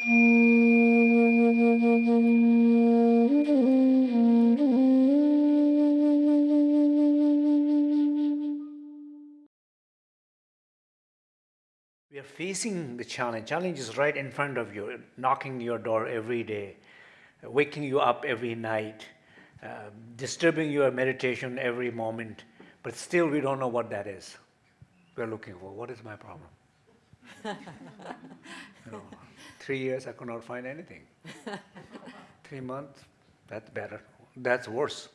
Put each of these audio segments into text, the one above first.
We are facing the challenge. Challenge is right in front of you, knocking your door every day, waking you up every night, uh, disturbing your meditation every moment, but still we don't know what that is. We're looking for, what is my problem? know, three years I could not find anything. three months, that's better. That's worse.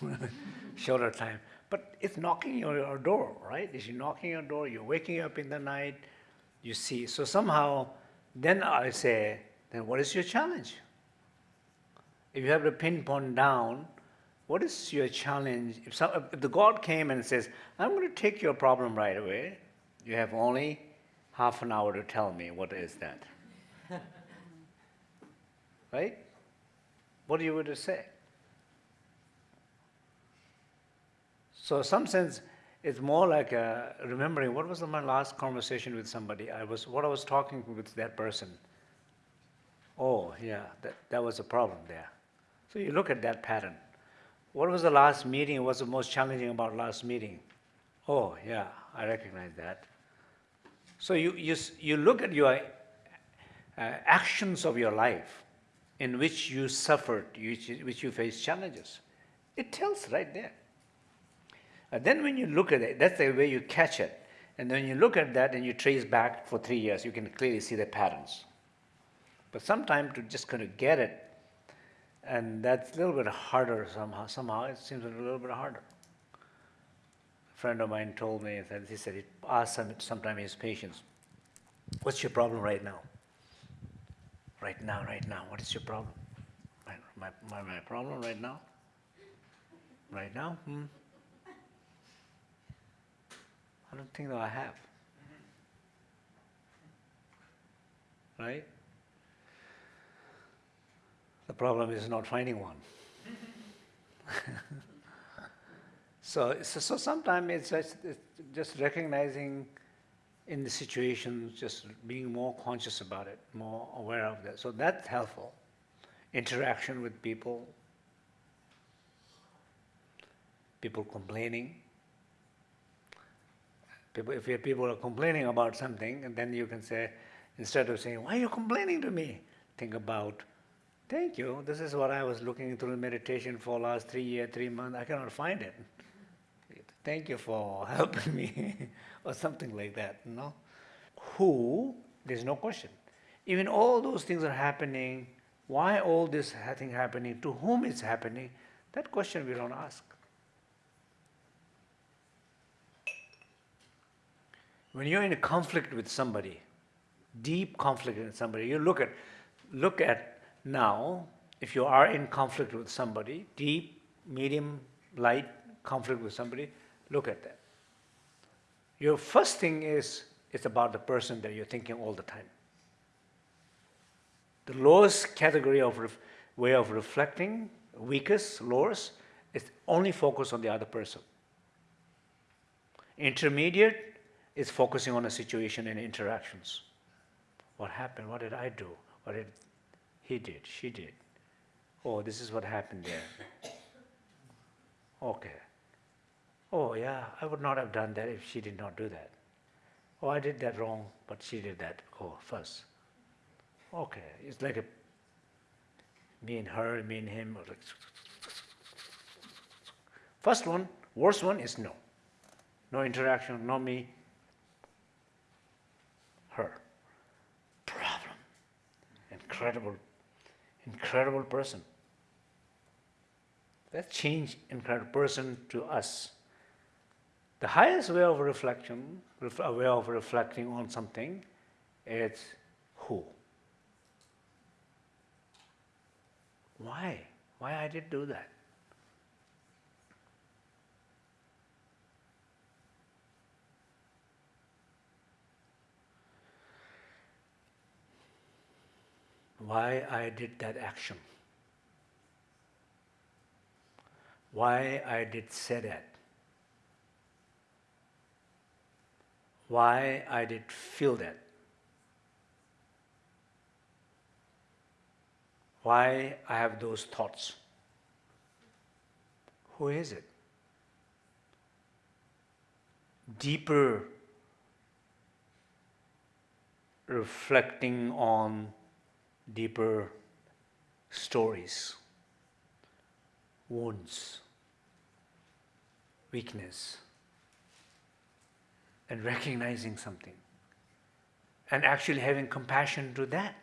Shorter time. But it's knocking your, your door, right? It's knocking your door, you're waking up in the night, you see. So somehow, then I say, then what is your challenge? If you have to pinpoint down, what is your challenge? If, some, if the God came and says, I'm going to take your problem right away, you have only half an hour to tell me what is that. right? What you would say? So some sense, it's more like a remembering what was my last conversation with somebody. I was what I was talking with that person. Oh yeah, that, that was a problem there. So you look at that pattern. What was the last meeting? What was the most challenging about last meeting? Oh yeah, I recognize that. So you, you, you look at your uh, Uh, actions of your life in which you suffered, which, which you face challenges. It tells right there. And then when you look at it, that's the way you catch it. And then you look at that and you trace back for three years, you can clearly see the patterns. But sometimes to just kind of get it, and that's a little bit harder somehow. Somehow it seems a little bit harder. A friend of mine told me that he said he asked some, sometimes his patients, what's your problem right now? Right now, right now, what is your problem? My, my, my, my problem right now? Right now? Hmm. I don't think that I have. Right? The problem is not finding one. so, so, so sometimes it's just, it's just recognizing in the situation, just being more conscious about it, more aware of that. So that's helpful. Interaction with people, people complaining, People, if people are complaining about something, and then you can say, instead of saying, why are you complaining to me? Think about, thank you, this is what I was looking through meditation for last three years, three months, I cannot find it. Thank you for helping me, or something like that, you know? Who, there's no question. Even all those things are happening, why all this thing happening, to whom it's happening, that question we don't ask. When you're in a conflict with somebody, deep conflict with somebody, you look at, look at now, if you are in conflict with somebody, deep, medium, light conflict with somebody, look at that. Your first thing is, it's about the person that you're thinking all the time. The lowest category of way of reflecting, weakest, lowest, is only focus on the other person. Intermediate, is focusing on a situation and interactions. What happened? What did I do? What did he did? She did. Oh, this is what happened there. Okay. Oh, yeah, I would not have done that if she did not do that. Oh, I did that wrong, but she did that. Oh, first. Okay, it's like a me and her, me and him. First one, worst one is no. No interaction, no me, her. Problem. Incredible, incredible person. That changed incredible person to us. The highest way of reflection, a way of reflecting on something, is who. Why? Why I did do that? why I did that action, why I did say that, why I did feel that. why I have those thoughts. Who is it? Deeper reflecting on deeper stories, wounds, weakness, and recognizing something, and actually having compassion to that.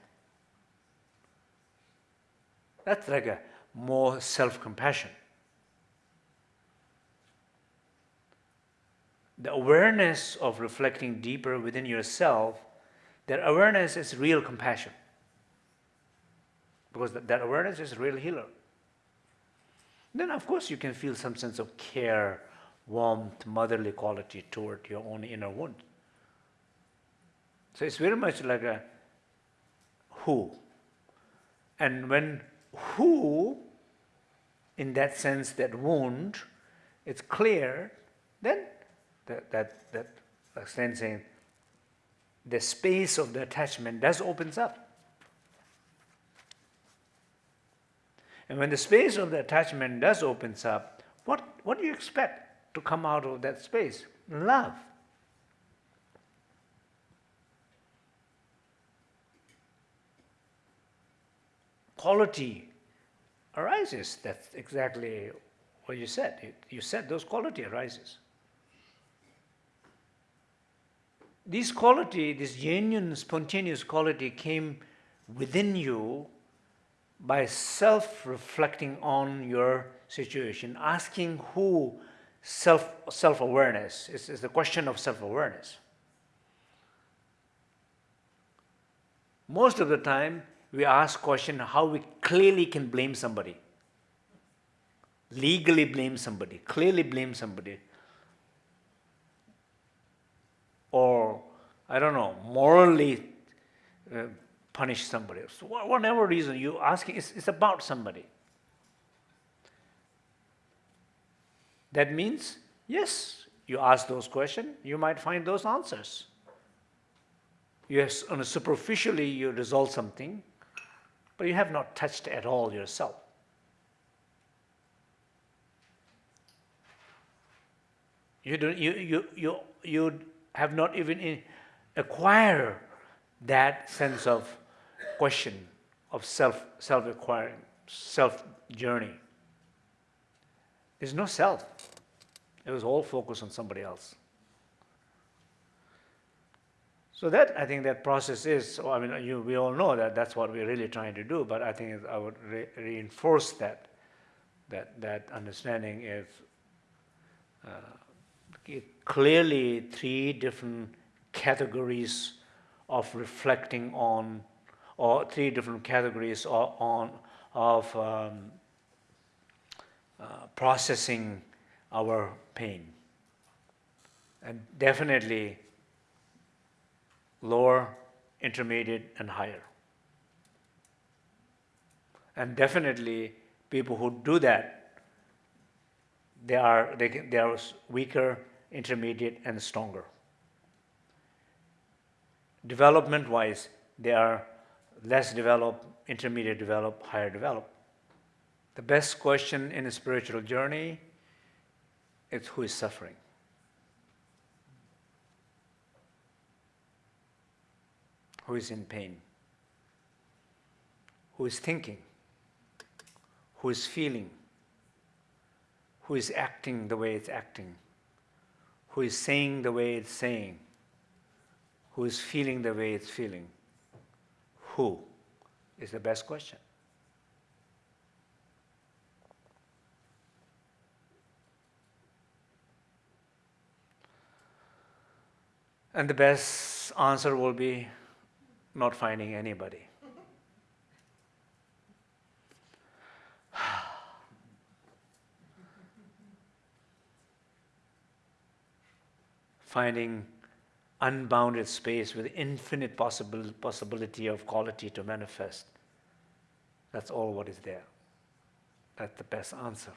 That's like a more self-compassion. The awareness of reflecting deeper within yourself, that awareness is real compassion because that, awareness is real healer. Then, of course, you can feel some sense of care, warmth, motherly quality toward your own inner wound. So it's very much like a who. And when who, in that sense, that wound, it's clear, then that, that, that sensing the space of the attachment does opens up. And when the space of the attachment does opens up, what, what do you expect to come out of that space? Love. Quality arises. That's exactly what you said. You said those quality arises. This quality, this genuine, spontaneous quality came within you by self-reflecting on your situation, asking who self, self-awareness, is, is the question of self-awareness. Most of the time, we ask question how we clearly can blame somebody. Legally blame somebody, clearly blame somebody. Or, I don't know, morally uh, punish somebody. So whatever reason you asking, it's, it's about somebody. That means, yes, you ask those questions, you might find those answers. Yes, on superficially you resolve something, but you have not touched at all yourself. You, don't, you, you, you, you have not even acquired that sense of question of self, self-acquiring, self-journey. There's no self. It was all focused on somebody else. So that, I think that process is, I mean, you, we all know that that's what we're really trying to do, but I think I would re reinforce that, that, that understanding is uh, clearly three different categories of reflecting on or three different categories on, of um, uh, processing our pain. And definitely lower, intermediate, and higher. And definitely people who do that, they are, they, they are weaker, intermediate, and stronger. Development-wise, they are less developed, intermediate developed, higher developed. The best question in a spiritual journey is who is suffering? Who is in pain? Who is thinking? Who is feeling? Who is acting the way it's acting? Who is saying the way it's saying? Who is feeling the way it's feeling? who is the best question. And the best answer will be not finding anybody. finding unbounded space with infinite possible, possibility of quality to manifest. That's all what is there. That's the best answer.